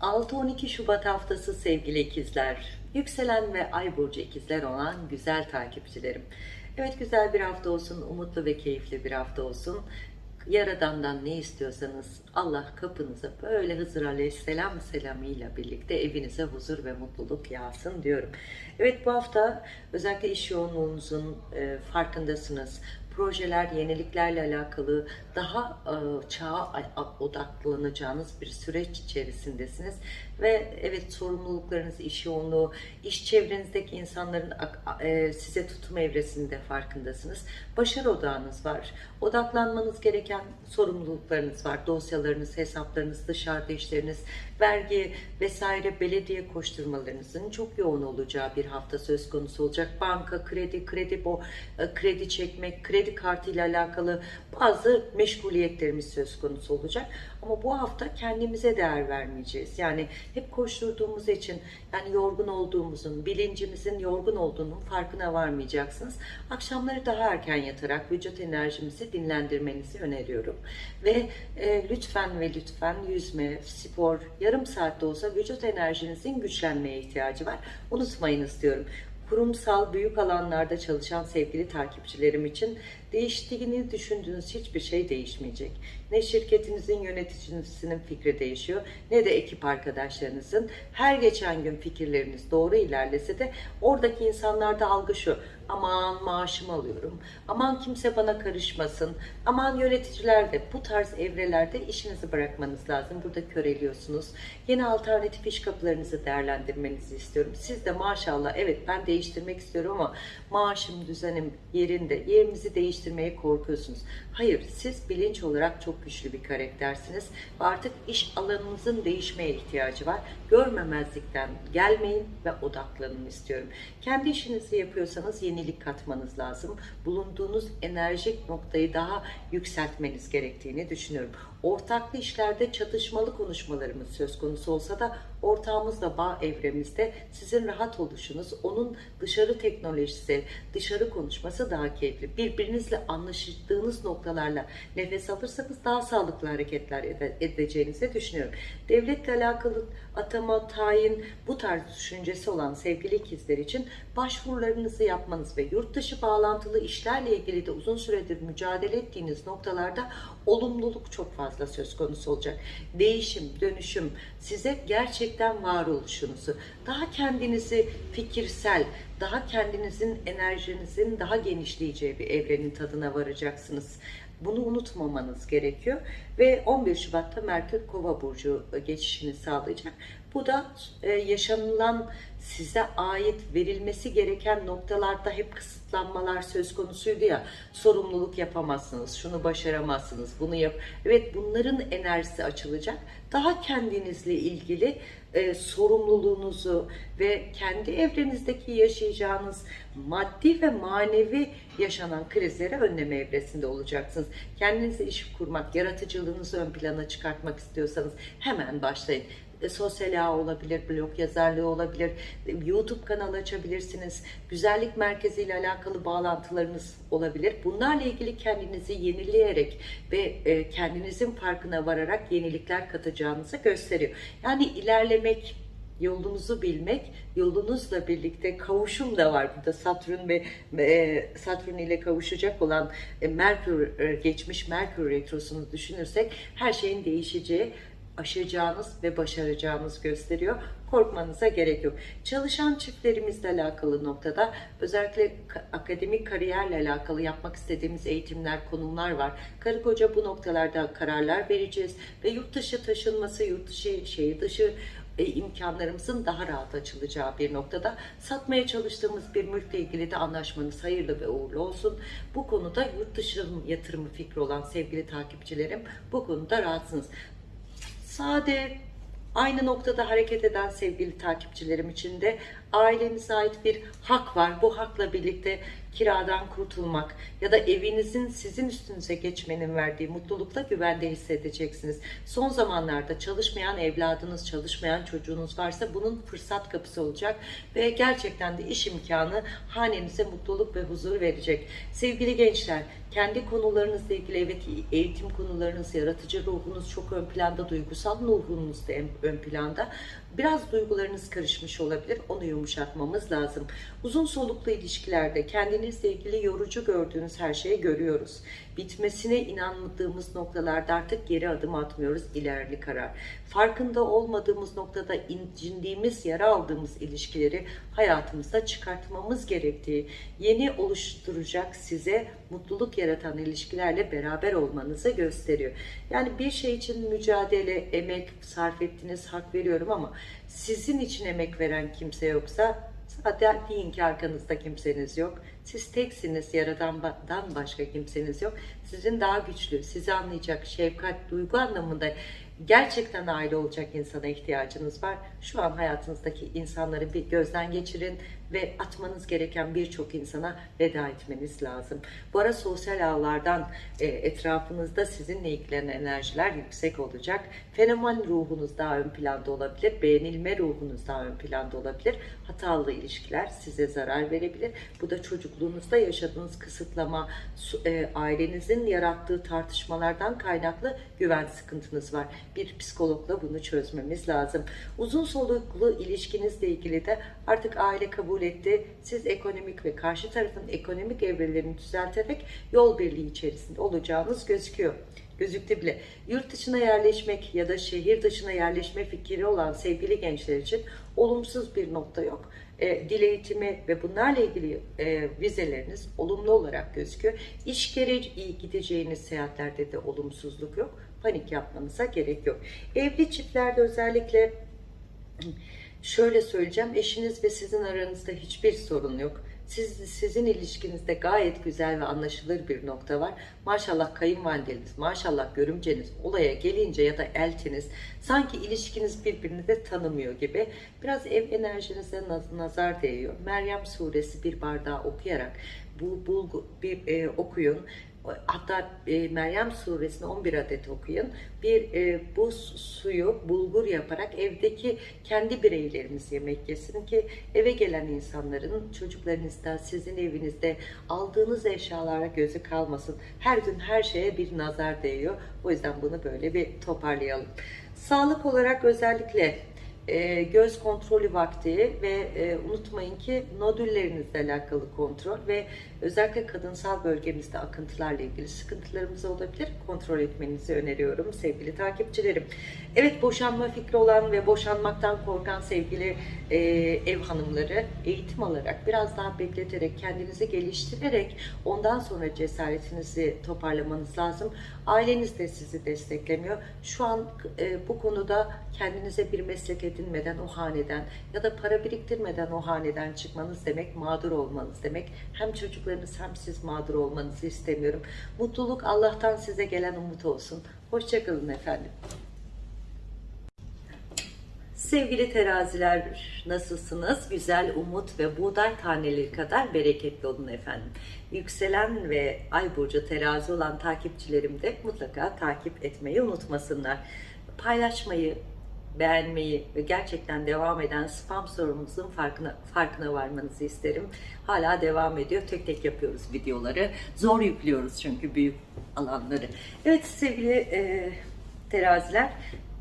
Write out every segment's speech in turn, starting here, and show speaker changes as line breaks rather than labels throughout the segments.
6-12 Şubat haftası sevgili ikizler, yükselen ve ay burcu ikizler olan güzel takipçilerim. Evet güzel bir hafta olsun, umutlu ve keyifli bir hafta olsun. Yaradan'dan ne istiyorsanız Allah kapınıza böyle Hızır Aleyhisselam selamıyla birlikte evinize huzur ve mutluluk yağsın diyorum. Evet bu hafta özellikle iş yoğunluğunuzun e, farkındasınız projeler, yeniliklerle alakalı daha e, çağa odaklanacağınız bir süreç içerisindesiniz. Ve evet sorumluluklarınız, iş yoğunluğu, iş çevrenizdeki insanların e, size tutum evresinde farkındasınız. Başarı odağınız var. Odaklanmanız gereken sorumluluklarınız var. Dosyalarınız, hesaplarınız, dışarıda işleriniz, vergi vesaire belediye koşturmalarınızın çok yoğun olacağı bir hafta söz konusu olacak. Banka, kredi, kredi bo, e, kredi çekmek, kredi kartı ile alakalı bazı meşguliyetlerimiz söz konusu olacak. Ama bu hafta kendimize değer vermeyeceğiz. Yani hep koşturduğumuz için yani yorgun olduğumuzun, bilincimizin yorgun olduğunun farkına varmayacaksınız. Akşamları daha erken yatarak vücut enerjimizi dinlendirmenizi öneriyorum. Ve e, lütfen ve lütfen yüzme, spor, yarım saatte olsa vücut enerjinizin güçlenmeye ihtiyacı var. Unutmayınız diyorum kurumsal büyük alanlarda çalışan sevgili takipçilerim için değiştiğini düşündüğünüz hiçbir şey değişmeyecek. Ne şirketinizin yöneticisinin fikri değişiyor ne de ekip arkadaşlarınızın. Her geçen gün fikirleriniz doğru ilerlese de oradaki insanlarda algı şu. Aman maaşımı alıyorum. Aman kimse bana karışmasın. Aman yöneticiler de bu tarz evrelerde işinizi bırakmanız lazım. Burada köreliyorsunuz. Yeni alternatif iş kapılarınızı değerlendirmenizi istiyorum. Siz de maşallah evet ben değiştirmek istiyorum ama maaşım, düzenim yerinde. Yerimizi değiştirmeye korkuyorsunuz. Hayır siz bilinç olarak çok güçlü bir karaktersiniz ve artık iş alanınızın değişmeye ihtiyacı var. Görmemezlikten gelmeyin ve odaklanın istiyorum. Kendi işinizi yapıyorsanız yenilik katmanız lazım. Bulunduğunuz enerjik noktayı daha yükseltmeniz gerektiğini düşünüyorum. Ortaklı işlerde çatışmalı konuşmalarımız söz konusu olsa da ortağımızla bağ evremizde sizin rahat oluşunuz, onun dışarı teknolojisi, dışarı konuşması daha keyifli. Birbirinizle anlaştığınız noktalarla nefes alırsanız daha sağlıklı hareketler edeceğinizi düşünüyorum. Devletle alakalı atama, tayin, bu tarz düşüncesi olan sevgili ikizler için başvurularınızı yapmanız ve yurt dışı bağlantılı işlerle ilgili de uzun süredir mücadele ettiğiniz noktalarda olumluluk çok fazla söz konusu olacak. Değişim, dönüşüm size gerçekten varoluşunuzu, daha kendinizi fikirsel, daha kendinizin enerjinizin daha genişleyeceği bir evrenin tadına varacaksınız. Bunu unutmamanız gerekiyor. Ve 11 Şubat'ta Merkür Kova Burcu geçişini sağlayacak. Bu da e, yaşanılan size ait verilmesi gereken noktalarda hep kısıtlanmalar söz konusuydu ya. Sorumluluk yapamazsınız, şunu başaramazsınız, bunu yap. Evet bunların enerjisi açılacak. Daha kendinizle ilgili e, sorumluluğunuzu ve kendi evrenizdeki yaşayacağınız maddi ve manevi yaşanan krizleri önleme evresinde olacaksınız. Kendinize iş kurmak, yaratıcılığınızı ön plana çıkartmak istiyorsanız hemen başlayın e, sosyal ağ olabilir, blog yazarlığı olabilir, YouTube kanalı açabilirsiniz, güzellik merkezi ile alakalı bağlantılarınız olabilir. Bunlarla ilgili kendinizi yenileyerek ve e, kendinizin farkına vararak yenilikler katacağınızı gösteriyor. Yani ilerlemek, yolunuzu bilmek, yolunuzla birlikte kavuşum da var burada. Satürn ve e, Satürn ile kavuşacak olan Merkür geçmiş Merkür retrosunu düşünürsek her şeyin değişeceği aşacağınız ve başaracağınız gösteriyor. Korkmanıza gerek yok. Çalışan çiftlerimizle alakalı noktada özellikle akademik kariyerle alakalı yapmak istediğimiz eğitimler, konumlar var. Karı koca bu noktalarda kararlar vereceğiz ve yurt dışı taşınması, yurt dışı, şehir dışı e, imkanlarımızın daha rahat açılacağı bir noktada satmaya çalıştığımız bir mülkle ilgili de anlaşmanız hayırlı ve uğurlu olsun. Bu konuda yurt dışı yatırımı fikri olan sevgili takipçilerim bu konuda rahatsınız sade, aynı noktada hareket eden sevgili takipçilerim için de ailenize ait bir hak var. Bu hakla birlikte kiradan kurtulmak ya da evinizin sizin üstünüze geçmenin verdiği mutlulukla güvende hissedeceksiniz. Son zamanlarda çalışmayan evladınız, çalışmayan çocuğunuz varsa bunun fırsat kapısı olacak ve gerçekten de iş imkanı hanenize mutluluk ve huzur verecek. Sevgili gençler, kendi konularınızla ilgili evet eğitim konularınız, yaratıcı ruhunuz çok ön planda, duygusal ruhunuz da ön planda. Biraz duygularınız karışmış olabilir. Onu yumuşatmamız lazım. Uzun soluklu ilişkilerde kendinizle ilgili yorucu gördüğünüz her şeyi görüyoruz. Bitmesine inanmadığımız noktalarda artık geri adım atmıyoruz. İlerli karar. Farkında olmadığımız noktada incindiğimiz, yara aldığımız ilişkileri hayatımızda çıkartmamız gerektiği, yeni oluşturacak size mutluluk yaratan ilişkilerle beraber olmanızı gösteriyor. Yani bir şey için mücadele, emek sarf ettiniz, hak veriyorum ama sizin için emek veren kimse yoksa zaten deyin ki arkanızda kimseniz yok. Siz teksiniz, yaradandan başka kimseniz yok. Sizin daha güçlü, sizi anlayacak şefkat, duygu anlamında gerçekten aile olacak insana ihtiyacınız var. Şu an hayatınızdaki insanları bir gözden geçirin ve atmanız gereken birçok insana veda etmeniz lazım. Bu ara sosyal ağlardan e, etrafınızda sizinle ilgilenen enerjiler yüksek olacak. Fenomen ruhunuz daha ön planda olabilir. Beğenilme ruhunuz daha ön planda olabilir. Hatalı ilişkiler size zarar verebilir. Bu da çocukluğunuzda yaşadığınız kısıtlama, e, ailenizin yarattığı tartışmalardan kaynaklı güven sıkıntınız var. Bir psikologla bunu çözmemiz lazım. Uzun soluklu ilişkinizle ilgili de artık aile kabul etti. Siz ekonomik ve karşı tarafın ekonomik evrelerini düzelterek yol birliği içerisinde olacağınız gözüküyor gözüktü bile. Yurt dışına yerleşmek ya da şehir dışına yerleşme fikri olan sevgili gençler için olumsuz bir nokta yok. E, dil eğitimi ve bunlarla ilgili e, vizeleriniz olumlu olarak gözüküyor. İş gereği gideceğiniz seyahatlerde de olumsuzluk yok. Panik yapmanıza gerek yok. Evli çiftlerde özellikle şöyle söyleyeceğim. Eşiniz ve sizin aranızda hiçbir sorun yok. Siz, sizin ilişkinizde gayet güzel ve anlaşılır bir nokta var. Maşallah kayınvalideniz, maşallah görümceniz olaya gelince ya da eltiniz sanki ilişkiniz birbirini de tanımıyor gibi. Biraz ev enerjinize naz, nazar değiyor. Meryem suresi bir bardağı okuyarak bu bulgu bir e, okuyun hatta e, Meryem suresini 11 adet okuyun. Bir e, bu suyu bulgur yaparak evdeki kendi bireylerimiz yemek yesin ki eve gelen insanların çocuklarınızda, sizin evinizde aldığınız eşyalara gözü kalmasın. Her gün her şeye bir nazar değiyor. O yüzden bunu böyle bir toparlayalım. Sağlık olarak özellikle e, göz kontrolü vakti ve e, unutmayın ki nodüllerinizle alakalı kontrol ve özellikle kadınsal bölgemizde akıntılarla ilgili sıkıntılarımız olabilir. Kontrol etmenizi öneriyorum sevgili takipçilerim. Evet boşanma fikri olan ve boşanmaktan korkan sevgili e, ev hanımları eğitim alarak biraz daha bekleterek kendinizi geliştirerek ondan sonra cesaretinizi toparlamanız lazım. Aileniz de sizi desteklemiyor. Şu an e, bu konuda kendinize bir meslek edinmeden o haneden ya da para biriktirmeden o haneden çıkmanız demek mağdur olmanız demek. Hem çocuklarınız hem siz mağdur olmanızı istemiyorum. Mutluluk Allah'tan size gelen umut olsun. Hoşçakalın efendim. Sevgili teraziler nasılsınız? Güzel umut ve buğday taneleri kadar bereketli olun efendim. Yükselen ve ay burcu terazi olan takipçilerim de mutlaka takip etmeyi unutmasınlar. Paylaşmayı, beğenmeyi ve gerçekten devam eden spam sorumuzun farkına, farkına varmanızı isterim. Hala devam ediyor. Tek tek yapıyoruz videoları. Zor yüklüyoruz çünkü büyük alanları. Evet sevgili e, teraziler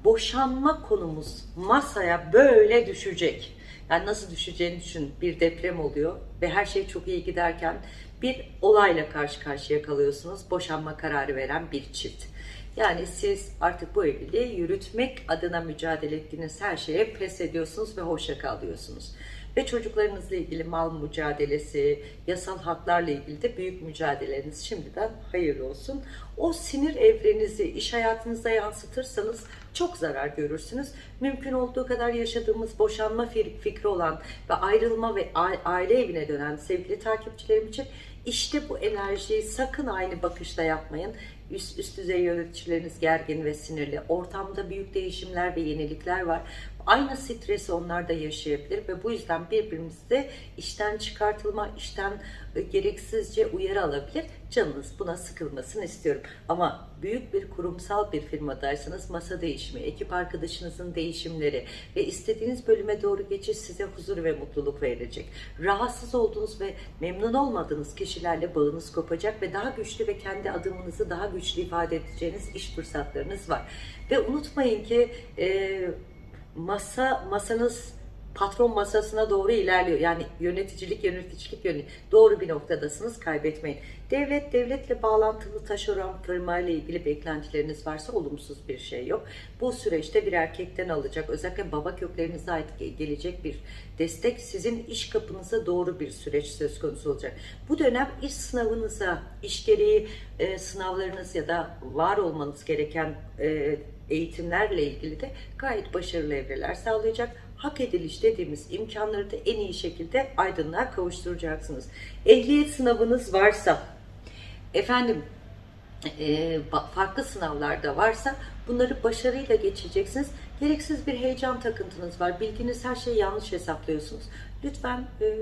boşanma konumuz masaya böyle düşecek. Yani nasıl düşeceğini düşün. Bir deprem oluyor ve her şey çok iyi giderken bir olayla karşı karşıya kalıyorsunuz. Boşanma kararı veren bir çift. Yani siz artık bu evliliği yürütmek adına mücadele ettiğiniz her şeye pes ediyorsunuz ve hoşça kalıyorsunuz. Ve çocuklarınızla ilgili mal mücadelesi, yasal haklarla ilgili de büyük mücadeleriniz şimdiden hayırlı olsun. O sinir evrenizi iş hayatınızda yansıtırsanız çok zarar görürsünüz. Mümkün olduğu kadar yaşadığımız boşanma fikri olan ve ayrılma ve aile evine dönen sevgili takipçilerim için işte bu enerjiyi sakın aynı bakışta yapmayın. Üst, üst düzey yöneticileriniz gergin ve sinirli. Ortamda büyük değişimler ve yenilikler var. Aynı stresi onlar da yaşayabilir ve bu yüzden birbirimizi işten çıkartılma, işten e, gereksizce uyarı alabilir. Canınız buna sıkılmasını istiyorum. Ama büyük bir kurumsal bir firmadaysanız masa değişimi, ekip arkadaşınızın değişimleri ve istediğiniz bölüme doğru geçiş size huzur ve mutluluk verecek. Rahatsız olduğunuz ve memnun olmadığınız kişilerle bağınız kopacak ve daha güçlü ve kendi adımınızı daha güçlü ifade edeceğiniz iş fırsatlarınız var. Ve unutmayın ki e, masa masanız patron masasına doğru ilerliyor. Yani yöneticilik, yöneticilik yönü doğru bir noktadasınız. Kaybetmeyin. Devlet, devletle bağlantılı taşeron firma ile ilgili beklentileriniz varsa olumsuz bir şey yok. Bu süreçte bir erkekten alacak, özellikle baba köklerinize ait gelecek bir destek sizin iş kapınıza doğru bir süreç söz konusu olacak. Bu dönem iş sınavınıza, iş gereği e, sınavlarınız ya da var olmanız gereken e, eğitimlerle ilgili de gayet başarılı evreler sağlayacak. Hak ediliş dediğimiz imkanları da en iyi şekilde aydınlığa kavuşturacaksınız. Ehliyet sınavınız varsa, efendim e, farklı sınavlarda varsa bunları başarıyla geçeceksiniz. Gereksiz bir heyecan takıntınız var. Bildiğiniz her şeyi yanlış hesaplıyorsunuz. Lütfen e,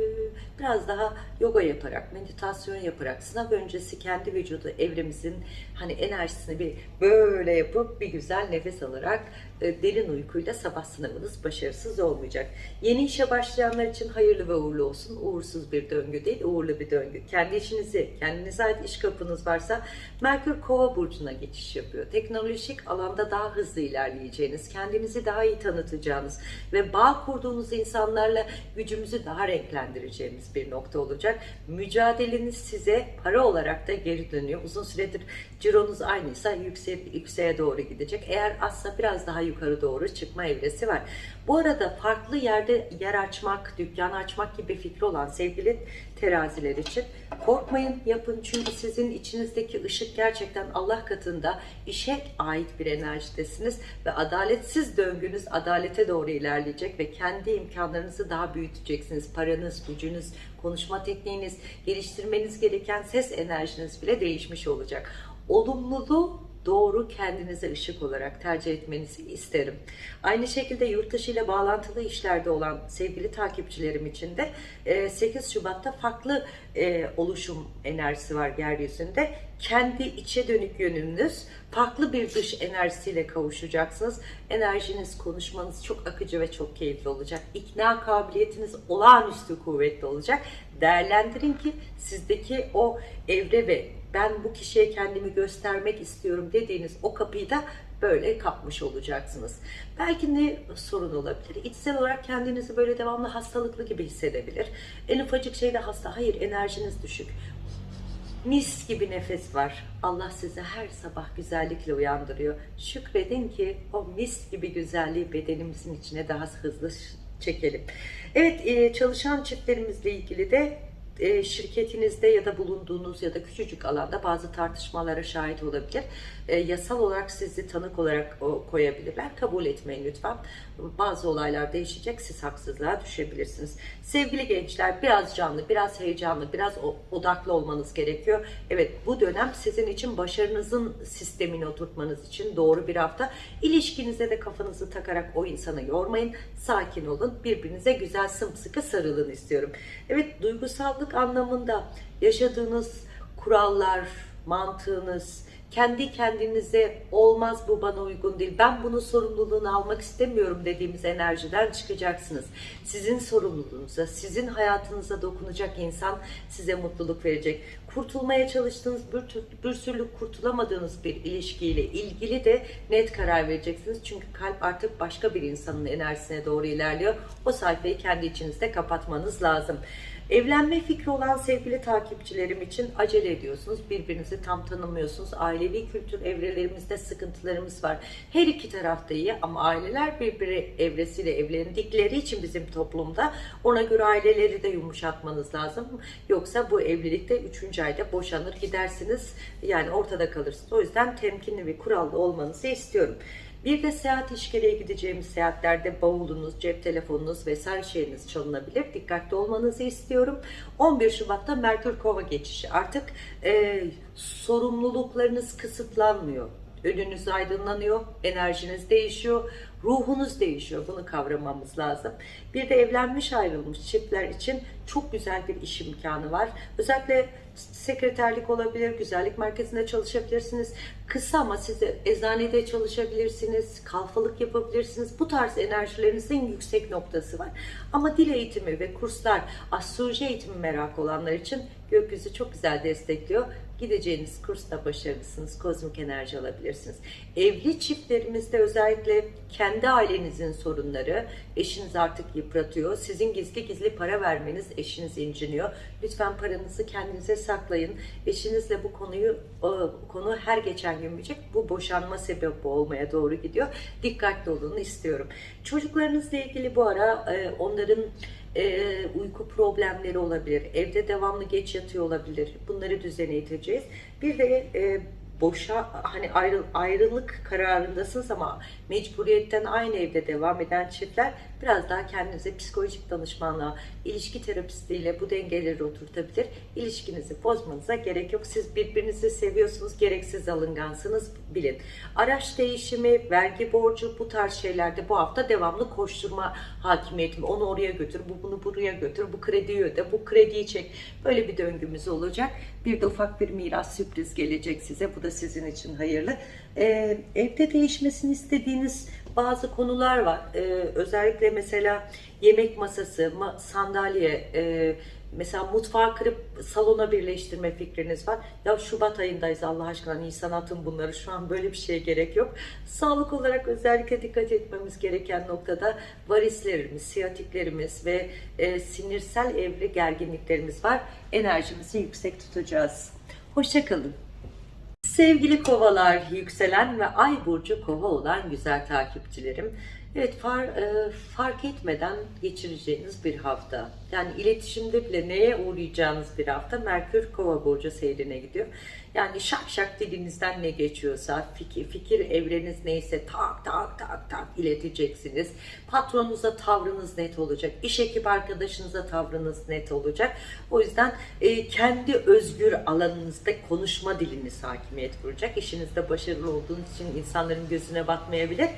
biraz daha yoga yaparak, meditasyon yaparak, sınav öncesi kendi vücudu evremizin hani enerjisini bir böyle yapıp bir güzel nefes alarak derin uykuyla sabah sınavınız başarısız olmayacak. Yeni işe başlayanlar için hayırlı ve uğurlu olsun. Uğursuz bir döngü değil, uğurlu bir döngü. Kendi işinizi, kendinize ait iş kapınız varsa Merkür Kova burcuna geçiş yapıyor. Teknolojik alanda daha hızlı ilerleyeceğiniz, kendinizi daha iyi tanıtacağınız ve bağ kurduğunuz insanlarla gücümüzü daha renklendireceğimiz bir nokta olacak. Mücadeleniz size para olarak da geri dönüyor. Uzun süredir cironuz aynıysa yükseğe, yükseğe doğru gidecek. Eğer azsa biraz daha yukarı doğru çıkma evresi var. Bu arada farklı yerde yer açmak, dükkan açmak gibi fikri olan sevgili teraziler için korkmayın yapın çünkü sizin içinizdeki ışık gerçekten Allah katında işe ait bir enerjidesiniz ve adaletsiz döngünüz adalete doğru ilerleyecek ve kendi imkanlarınızı daha büyüteceksiniz. Paranız, gücünüz, konuşma tekniğiniz, geliştirmeniz gereken ses enerjiniz bile değişmiş olacak. Olumluluğu doğru kendinize ışık olarak tercih etmenizi isterim. Aynı şekilde yurt dışı ile bağlantılı işlerde olan sevgili takipçilerim için de 8 e, Şubat'ta farklı e, oluşum enerjisi var yeryüzünde. Kendi içe dönük yönünüz farklı bir dış enerjisiyle kavuşacaksınız. Enerjiniz, konuşmanız çok akıcı ve çok keyifli olacak. İkna kabiliyetiniz olağanüstü kuvvetli olacak. Değerlendirin ki sizdeki o evre ve ben bu kişiye kendimi göstermek istiyorum dediğiniz o kapıyı da böyle kapmış olacaksınız. Belki ne sorun olabilir? İçsel olarak kendinizi böyle devamlı hastalıklı gibi hissedebilir. En ufacık şeyde hasta, hayır enerjiniz düşük. Mis gibi nefes var. Allah sizi her sabah güzellikle uyandırıyor. Şükredin ki o mis gibi güzelliği bedenimizin içine daha hızlı çekelim. Evet çalışan çiftlerimizle ilgili de e, şirketinizde ya da bulunduğunuz ya da küçücük alanda bazı tartışmalara şahit olabilir. E, yasal olarak sizi tanık olarak koyabilirler. Kabul etmeyin lütfen. Bazı olaylar değişecek. Siz haksızlığa düşebilirsiniz. Sevgili gençler biraz canlı, biraz heyecanlı, biraz odaklı olmanız gerekiyor. Evet bu dönem sizin için başarınızın sistemini oturtmanız için doğru bir hafta. İlişkinize de kafanızı takarak o insanı yormayın. Sakin olun. Birbirinize güzel sımsıkı sarılın istiyorum. Evet duygusallık anlamında yaşadığınız kurallar, mantığınız, kendi kendinize olmaz bu bana uygun değil ben bunun sorumluluğunu almak istemiyorum dediğimiz enerjiden çıkacaksınız. Sizin sorumluluğunuza, sizin hayatınıza dokunacak insan size mutluluk verecek. Kurtulmaya çalıştığınız bir, bir türlü kurtulamadığınız bir ilişkiyle ilgili de net karar vereceksiniz. Çünkü kalp artık başka bir insanın enerjisine doğru ilerliyor. O sayfayı kendi içinizde kapatmanız lazım. Evlenme fikri olan sevgili takipçilerim için acele ediyorsunuz. Birbirinizi tam tanımıyorsunuz. Ailevi kültür evrelerimizde sıkıntılarımız var. Her iki tarafta iyi ama aileler birbiri evresiyle evlendikleri için bizim toplumda ona göre aileleri de yumuşatmanız lazım. Yoksa bu evlilikte 3. ayda boşanır gidersiniz. Yani ortada kalırsınız. O yüzden temkinli ve kurallı olmanızı istiyorum. Bir de seyahat işgeliğe gideceğimiz seyahatlerde bavulunuz, cep telefonunuz vesaire şeyiniz çalınabilir. Dikkatli olmanızı istiyorum. 11 Şubat'ta Merkür Kova geçişi. Artık e, sorumluluklarınız kısıtlanmıyor. Önünüz aydınlanıyor, enerjiniz değişiyor, ruhunuz değişiyor. Bunu kavramamız lazım. Bir de evlenmiş ayrılmış çiftler için çok güzel bir iş imkanı var. Özellikle sekreterlik olabilir, güzellik merkezinde çalışabilirsiniz. Kısa ama siz de eczanede çalışabilirsiniz, kalfalık yapabilirsiniz. Bu tarz enerjilerinizin yüksek noktası var. Ama dil eğitimi ve kurslar, astroloji eğitimi merak olanlar için gökyüzü çok güzel destekliyor. Gideceğiniz kursta başarılısınız, kozmik enerji alabilirsiniz. Evli çiftlerimizde özellikle kendi ailenizin sorunları, eşiniz artık yıpratıyor. Sizin gizli gizli para vermeniz eşiniz inciniyor. Lütfen paranızı kendinize saklayın. Eşinizle bu konuyu konu her geçen gün büyüyecek. Bu boşanma sebebi olmaya doğru gidiyor. Dikkatli olun istiyorum. Çocuklarınızla ilgili bu ara e, onların e, uyku problemleri olabilir. Evde devamlı geç yatıyor olabilir. Bunları düzene iteceğiz. Bir de e, boşa hani ayrı, ayrılık kararındasınız ama mecburiyetten aynı evde devam eden çiftler biraz daha kendinize psikolojik danışmanlığa, ilişki terapistiyle bu dengeleri oturtabilir. İlişkinizi bozmanıza gerek yok. Siz birbirinizi seviyorsunuz, gereksiz alıngansınız bilin. Araç değişimi, vergi borcu bu tarz şeylerde bu hafta devamlı koşturma hakimiyetim. Onu oraya götür, bu bunu buraya götür, bu krediyi öde, bu krediyi çek. Böyle bir döngümüz olacak. Bir de ufak bir miras sürpriz gelecek size. Bu da sizin için hayırlı. Ee, evde değişmesini istediğiniz bazı konular var. Ee, özellikle mesela yemek masası, ma- sandalye, e, mesela mutfağı kırıp salona birleştirme fikriniz var. Ya Şubat ayındayız Allah aşkına Nisan atın bunları şu an böyle bir şeye gerek yok. Sağlık olarak özellikle dikkat etmemiz gereken noktada varislerimiz, siyatiklerimiz ve e, sinirsel evre gerginliklerimiz var. Enerjimizi yüksek tutacağız. Hoşçakalın. Sevgili kovalar, yükselen ve ay burcu kova olan güzel takipçilerim. Evet far, e, fark etmeden geçireceğiniz bir hafta. Yani iletişimde bile neye uğrayacağınız bir hafta Merkür kova burcu seyrine gidiyor. Yani şak şak dilinizden ne geçiyorsa fikir, fikir evreniz neyse tak tak tak tak ileteceksiniz. Patronunuza tavrınız net olacak. İş ekip arkadaşınıza tavrınız net olacak. O yüzden e, kendi özgür alanınızda konuşma diliniz hakimiyet kuracak. İşinizde başarılı olduğunuz için insanların gözüne batmayabilir.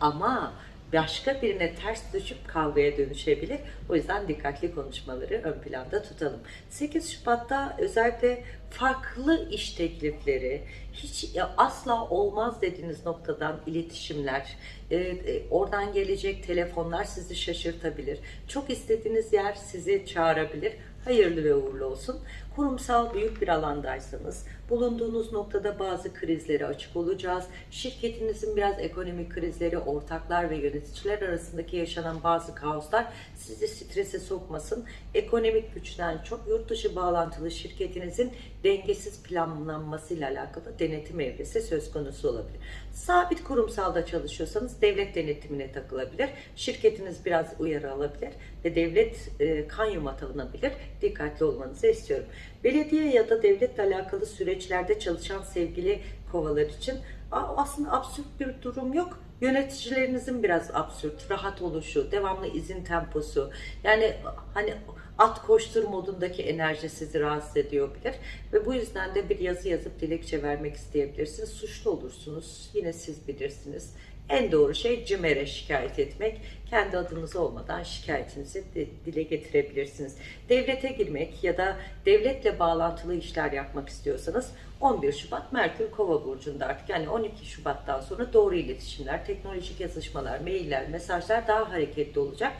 Ama başka birine ters düşüp kavgaya dönüşebilir. O yüzden dikkatli konuşmaları ön planda tutalım. 8 Şubat'ta özellikle farklı iş teklifleri, hiç ya asla olmaz dediğiniz noktadan iletişimler, e, e, oradan gelecek telefonlar sizi şaşırtabilir. Çok istediğiniz yer sizi çağırabilir. Hayırlı ve uğurlu olsun. Kurumsal büyük bir alandaysanız bulunduğunuz noktada bazı krizlere açık olacağız. Şirketinizin biraz ekonomik krizleri, ortaklar ve yöneticiler arasındaki yaşanan bazı kaoslar sizi strese sokmasın. Ekonomik güçten çok yurt dışı bağlantılı şirketinizin dengesiz planlanmasıyla alakalı denetim evresi söz konusu olabilir. Sabit kurumsalda çalışıyorsanız devlet denetimine takılabilir. Şirketiniz biraz uyarı alabilir ve devlet e, kayyum atanabilir. Dikkatli olmanızı istiyorum. Belediye ya da devletle alakalı süreçlerde çalışan sevgili kovalar için aslında absürt bir durum yok. Yöneticilerinizin biraz absürt, rahat oluşu, devamlı izin temposu. Yani hani at koştur modundaki enerji sizi rahatsız ediyor bilir. Ve bu yüzden de bir yazı yazıp dilekçe vermek isteyebilirsiniz. Suçlu olursunuz. Yine siz bilirsiniz. En doğru şey CİMER'e şikayet etmek. Kendi adınız olmadan şikayetinizi dile getirebilirsiniz. Devlete girmek ya da devletle bağlantılı işler yapmak istiyorsanız 11 Şubat Merkür Kova burcunda artık yani 12 Şubat'tan sonra doğru iletişimler, teknolojik yazışmalar, mailler, mesajlar daha hareketli olacak.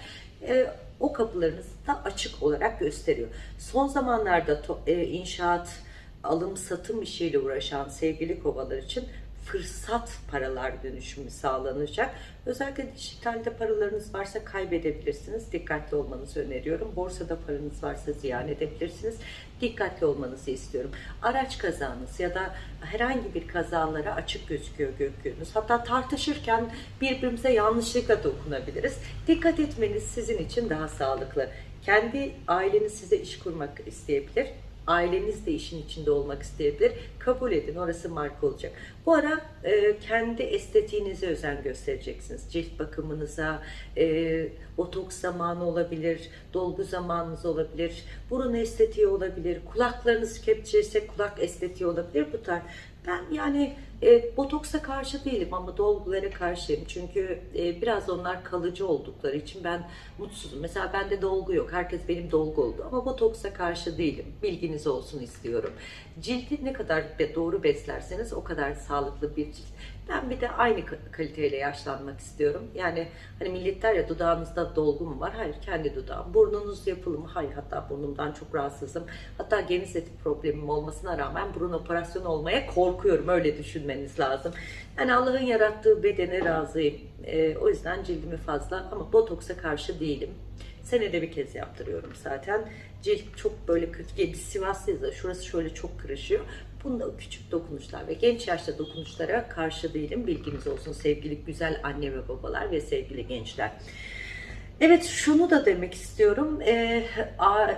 Ee, o kapılarınız da açık olarak gösteriyor. Son zamanlarda e, inşaat, alım satım işiyle uğraşan sevgili kovalar için fırsat paralar dönüşümü sağlanacak. Özellikle dijitalde paralarınız varsa kaybedebilirsiniz. Dikkatli olmanızı öneriyorum. Borsada paranız varsa ziyan edebilirsiniz. Dikkatli olmanızı istiyorum. Araç kazanız ya da herhangi bir kazalara açık gözüküyor gökyüzünüz. Hatta tartışırken birbirimize yanlışlıkla dokunabiliriz. Dikkat etmeniz sizin için daha sağlıklı. Kendi aileniz size iş kurmak isteyebilir Aileniz de işin içinde olmak isteyebilir. Kabul edin orası marka olacak. Bu ara e, kendi estetiğinize özen göstereceksiniz. Cilt bakımınıza, e, botoks zamanı olabilir, dolgu zamanınız olabilir, burun estetiği olabilir, kulaklarınız kepçeyse kulak estetiği olabilir. Bu tarz ben yani e, botoksa karşı değilim ama dolgulara karşıyım. Çünkü e, biraz onlar kalıcı oldukları için ben mutsuzum. Mesela bende dolgu yok. Herkes benim dolgu oldu. Ama botoksa karşı değilim. Bilginiz olsun istiyorum. Cildi ne kadar doğru beslerseniz o kadar sağlıklı bir cilt. Ben bir de aynı ka- kaliteyle yaşlanmak istiyorum. Yani hani millet der ya dudağınızda dolgu mu var? Hayır kendi dudağım. Burnunuz yapılı mı? Hayır hatta burnumdan çok rahatsızım. Hatta geniz eti problemim olmasına rağmen burun operasyonu olmaya korkuyorum. Öyle düşünmeniz lazım. Yani Allah'ın yarattığı bedene razıyım. Ee, o yüzden cildimi fazla ama botoksa karşı değilim. Senede bir kez yaptırıyorum zaten. Cilt çok böyle kötü. Biz Sivaslıyız da şurası şöyle çok kırışıyor. Bunda küçük dokunuşlar ve genç yaşta dokunuşlara karşı değilim. Bilginiz olsun sevgili güzel anne ve babalar ve sevgili gençler. Evet şunu da demek istiyorum. A-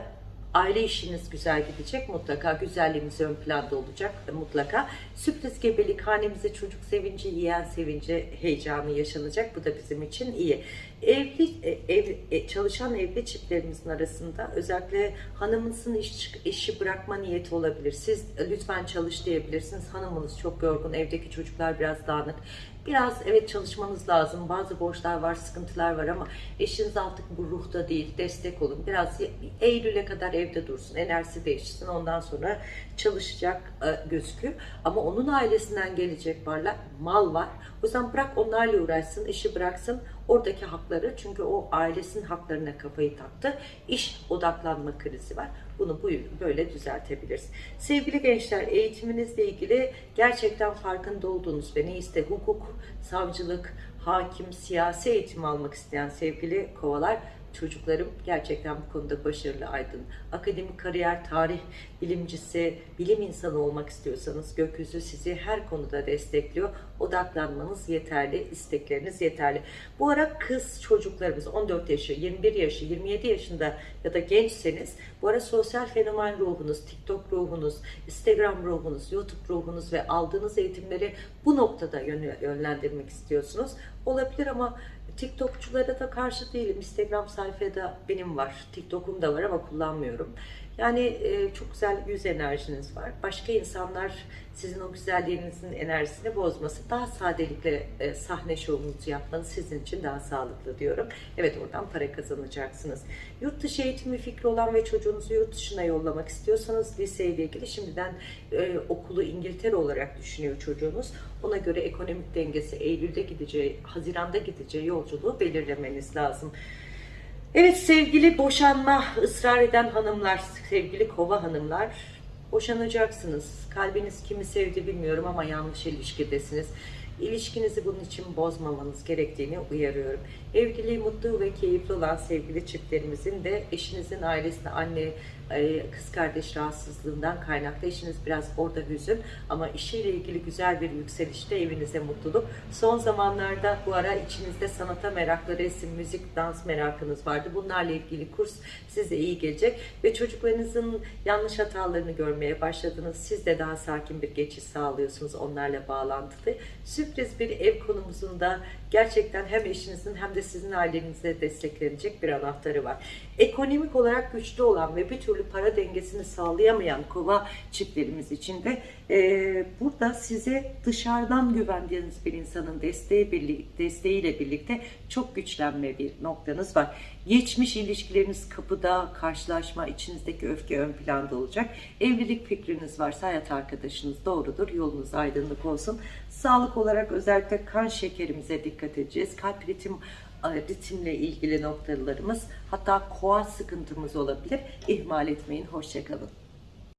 aile işiniz güzel gidecek mutlaka. Güzelliğiniz ön planda olacak mutlaka. Sürpriz gebelik hanemize çocuk sevinci, yiyen sevinci, heyecanı yaşanacak. Bu da bizim için iyi. Evli e, ev, e, çalışan evli çiftlerimizin arasında özellikle hanımınızın iş, işi bırakma niyeti olabilir. Siz e, lütfen çalış diyebilirsiniz. Hanımınız çok yorgun, evdeki çocuklar biraz dağınık. Biraz evet çalışmanız lazım. Bazı borçlar var, sıkıntılar var ama eşiniz artık bu ruhta değil. Destek olun. Biraz Eylül'e kadar evde dursun. Enerjisi değişsin. Ondan sonra çalışacak e, gözüküyor. Ama onun ailesinden gelecek varlar. Mal var. O yüzden bırak onlarla uğraşsın. işi bıraksın. Oradaki hakları çünkü o ailesinin haklarına kafayı taktı. İş odaklanma krizi var. Bunu bu böyle düzeltebiliriz. Sevgili gençler eğitiminizle ilgili gerçekten farkında olduğunuz ve neyse hukuk, savcılık, hakim, siyasi eğitim almak isteyen sevgili kovalar çocuklarım gerçekten bu konuda başarılı aydın. Akademik kariyer, tarih bilimcisi, bilim insanı olmak istiyorsanız gökyüzü sizi her konuda destekliyor. Odaklanmanız yeterli, istekleriniz yeterli. Bu ara kız çocuklarımız 14 yaşı, 21 yaşı, 27 yaşında ya da gençseniz bu ara sosyal fenomen ruhunuz, TikTok ruhunuz, Instagram ruhunuz, YouTube ruhunuz ve aldığınız eğitimleri bu noktada yön- yönlendirmek istiyorsunuz. Olabilir ama TikTokçulara da karşı değilim. Instagram sayfada benim var. TikTok'um da var ama kullanmıyorum. Yani e, çok güzel yüz enerjiniz var. Başka insanlar sizin o güzelliğinizin enerjisini bozması, daha sadelikle e, sahne şovunuzu yapmanız sizin için daha sağlıklı diyorum. Evet oradan para kazanacaksınız. Yurt dışı eğitimi fikri olan ve çocuğunuzu yurt dışına yollamak istiyorsanız liseyle ilgili şimdiden e, okulu İngiltere olarak düşünüyor çocuğunuz. Ona göre ekonomik dengesi Eylül'de gideceği, Haziran'da gideceği yolculuğu belirlemeniz lazım. Evet sevgili boşanma ısrar eden hanımlar, sevgili kova hanımlar boşanacaksınız. Kalbiniz kimi sevdi bilmiyorum ama yanlış ilişkidesiniz. İlişkinizi bunun için bozmamanız gerektiğini uyarıyorum. Evliliği mutlu ve keyifli olan sevgili çiftlerimizin de eşinizin ailesine anne, kız kardeş rahatsızlığından kaynaklı eşiniz biraz orada hüzün ama işiyle ilgili güzel bir yükselişte evinize mutluluk. Son zamanlarda bu ara içinizde sanata meraklı, resim, müzik, dans merakınız vardı. Bunlarla ilgili kurs size iyi gelecek ve çocuklarınızın yanlış hatalarını görmeye başladınız. Siz de daha sakin bir geçiş sağlıyorsunuz onlarla bağlantılı. Sürpriz bir ev konumuzunda gerçekten hem eşinizin hem de sizin ailenize desteklenecek bir anahtarı var. Ekonomik olarak güçlü olan ve bir türlü para dengesini sağlayamayan kova çiftlerimiz için de e, burada size dışarıdan güvendiğiniz bir insanın desteği birlik, desteğiyle birlikte çok güçlenme bir noktanız var. Geçmiş ilişkileriniz kapıda, karşılaşma, içinizdeki öfke ön planda olacak. Evlilik fikriniz varsa hayat arkadaşınız doğrudur. Yolunuz aydınlık olsun. Sağlık olarak özellikle kan şekerimize dikkat edeceğiz. Kalp ritim ritimle ilgili noktalarımız hatta koa sıkıntımız olabilir. İhmal etmeyin. Hoşçakalın.